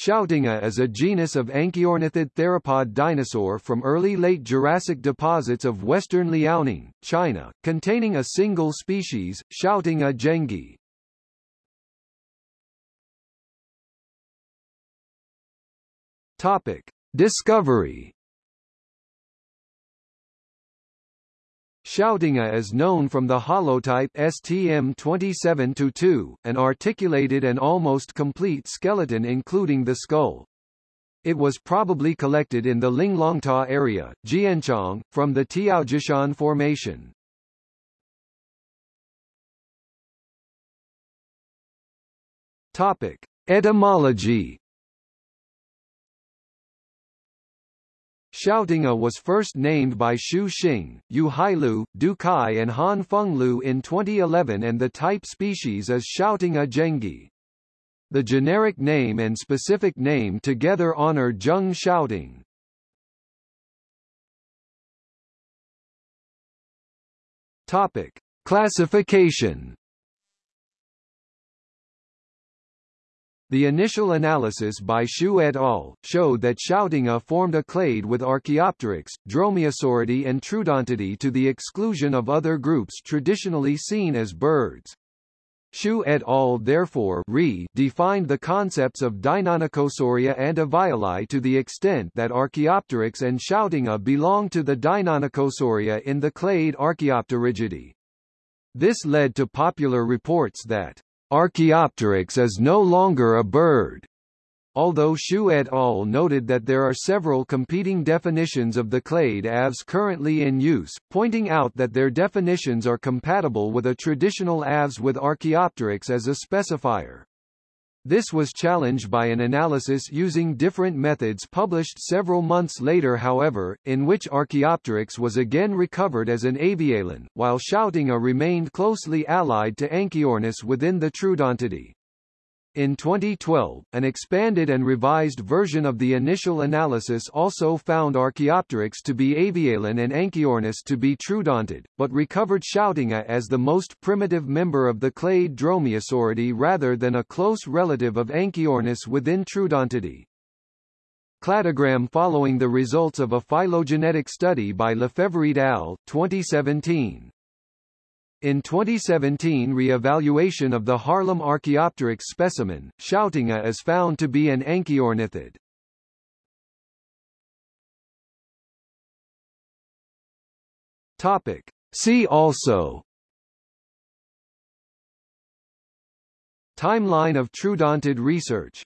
Xiaotingia is a genus of anchiornithid theropod dinosaur from early late Jurassic deposits of western Liaoning, China, containing a single species, Xiaotingia zhengi. Topic: Discovery Xiaotingia is known from the holotype STM27-2, an articulated and almost complete skeleton including the skull. It was probably collected in the Linglongta area, Jianchang, from the Tiaojishan Formation. Topic: Etymology Xiaotingia was first named by Xu Xing, You Hailu, Du Kai and Han Fenglu in 2011 and the type species is Xiaotingia zhengi. The generic name and specific name together honor Zheng Xiaoting. Topic: Classification The initial analysis by Xu et al. showed that Xiaotingia formed a clade with Archaeopteryx, Dromaeosauridae and Troodontidae to the exclusion of other groups traditionally seen as birds. Xu et al. therefore re defined the concepts of Deinonychosauria and Avialae to the extent that Archaeopteryx and Xiaotingia belong to the Deinonychosauria in the clade Archaeopterygidae. This led to popular reports that Archaeopteryx is no longer a bird. Although Xu et al. noted that there are several competing definitions of the clade Aves currently in use, pointing out that their definitions are compatible with a traditional Aves with Archaeopteryx as a specifier. This was challenged by an analysis using different methods published several months later however, in which Archaeopteryx was again recovered as an avialan, while Xiaotingia remained closely allied to Anchiornis within the Troodontidae. In 2012, an expanded and revised version of the initial analysis also found Archaeopteryx to be avialan and Anchiornis to be troodontid, but recovered Xiaotingia as the most primitive member of the clade Dromaeosauridae rather than a close relative of Anchiornis within Troodontidae. Cladogram following the results of a phylogenetic study by Lefèvre et al. 2017. In 2017 re-evaluation of the Haarlem Archaeopteryx specimen, Xiaotingia is found to be an anchiornithid. Topic. See also Timeline of troodontid research